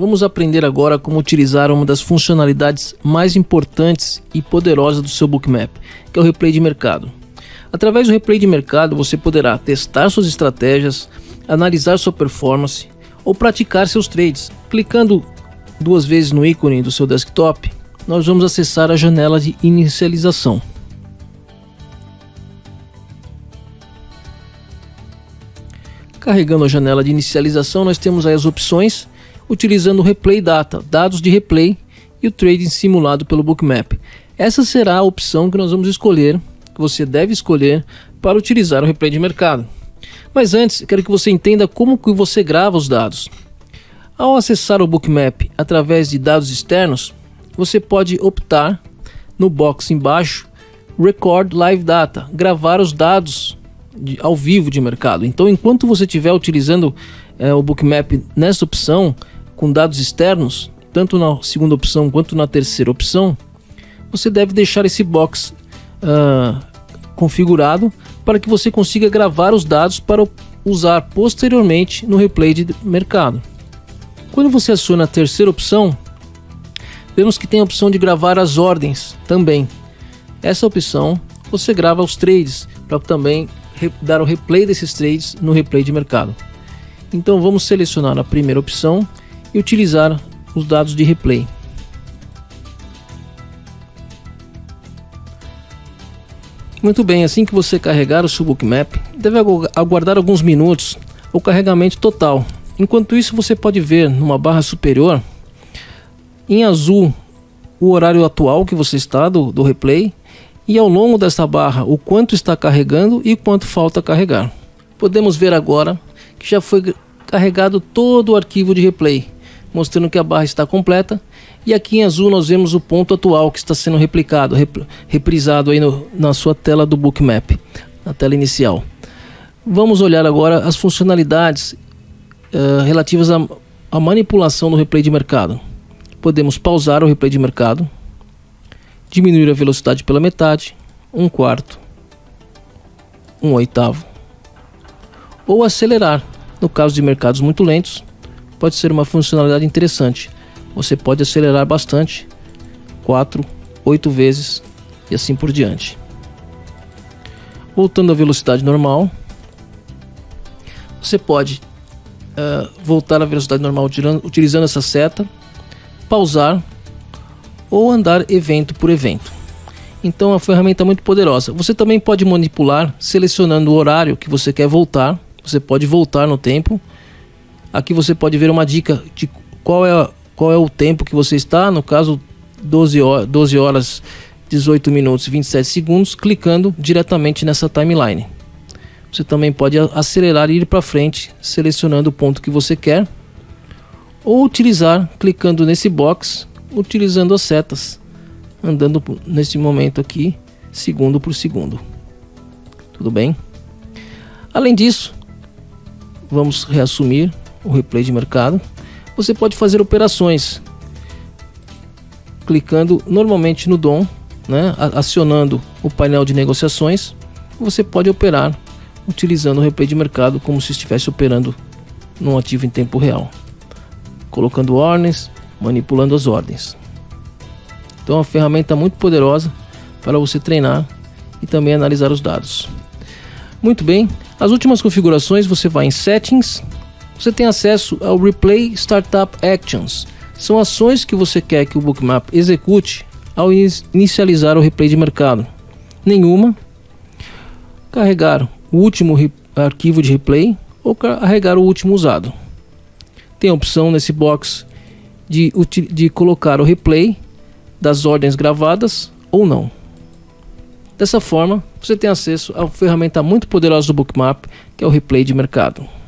vamos aprender agora como utilizar uma das funcionalidades mais importantes e poderosas do seu Bookmap, que é o replay de mercado. Através do replay de mercado, você poderá testar suas estratégias, analisar sua performance ou praticar seus trades. Clicando duas vezes no ícone do seu desktop, nós vamos acessar a janela de inicialização. Carregando a janela de inicialização, nós temos aí as opções utilizando o Replay Data, dados de replay e o trading simulado pelo Bookmap. Essa será a opção que nós vamos escolher, que você deve escolher para utilizar o replay de mercado. Mas antes, quero que você entenda como que você grava os dados. Ao acessar o Bookmap através de dados externos, você pode optar no box embaixo Record Live Data, gravar os dados de, ao vivo de mercado. Então, enquanto você estiver utilizando é, o Bookmap nessa opção, com dados externos, tanto na segunda opção quanto na terceira opção, você deve deixar esse box uh, configurado para que você consiga gravar os dados para usar posteriormente no replay de mercado. Quando você aciona a terceira opção, vemos que tem a opção de gravar as ordens também. Essa opção você grava os trades para também dar o replay desses trades no replay de mercado. Então vamos selecionar a primeira opção e utilizar os dados de replay. Muito bem, assim que você carregar o seu bookmap, deve aguardar alguns minutos o carregamento total. Enquanto isso, você pode ver numa barra superior, em azul, o horário atual que você está do, do replay e ao longo dessa barra o quanto está carregando e quanto falta carregar. Podemos ver agora que já foi carregado todo o arquivo de replay, mostrando que a barra está completa. E aqui em azul nós vemos o ponto atual que está sendo replicado, rep reprisado aí no, na sua tela do Bookmap, na tela inicial. Vamos olhar agora as funcionalidades uh, relativas à manipulação do replay de mercado. Podemos pausar o replay de mercado, diminuir a velocidade pela metade, um quarto, um oitavo, ou acelerar. No caso de mercados muito lentos, pode ser uma funcionalidade interessante. Você pode acelerar bastante, 4, 8 vezes e assim por diante. Voltando à velocidade normal, você pode uh, voltar à velocidade normal utilizando essa seta, pausar ou andar evento por evento. Então é uma ferramenta muito poderosa. Você também pode manipular selecionando o horário que você quer voltar. Você pode voltar no tempo. Aqui você pode ver uma dica de qual é, qual é o tempo que você está. No caso, 12 horas, 12 horas 18 minutos e 27 segundos, clicando diretamente nessa timeline. Você também pode acelerar e ir para frente, selecionando o ponto que você quer, ou utilizar clicando nesse box utilizando as setas, andando nesse momento aqui, segundo por segundo. Tudo bem? Além disso, vamos reassumir o replay de mercado. Você pode fazer operações clicando normalmente no DOM, né, acionando o painel de negociações. Você pode operar utilizando o replay de mercado como se estivesse operando num ativo em tempo real, colocando ordens, manipulando as ordens. Então é uma ferramenta muito poderosa para você treinar e também analisar os dados. Muito bem, as últimas configurações você vai em Settings, você tem acesso ao Replay Startup Actions. São ações que você quer que o Bookmap execute ao inicializar o replay de mercado. Nenhuma. Carregar o último arquivo de replay ou carregar o último usado. Tem a opção nesse box de, de colocar o replay das ordens gravadas ou não. Dessa forma, você tem acesso uma ferramenta muito poderosa do Bookmap, que é o replay de mercado.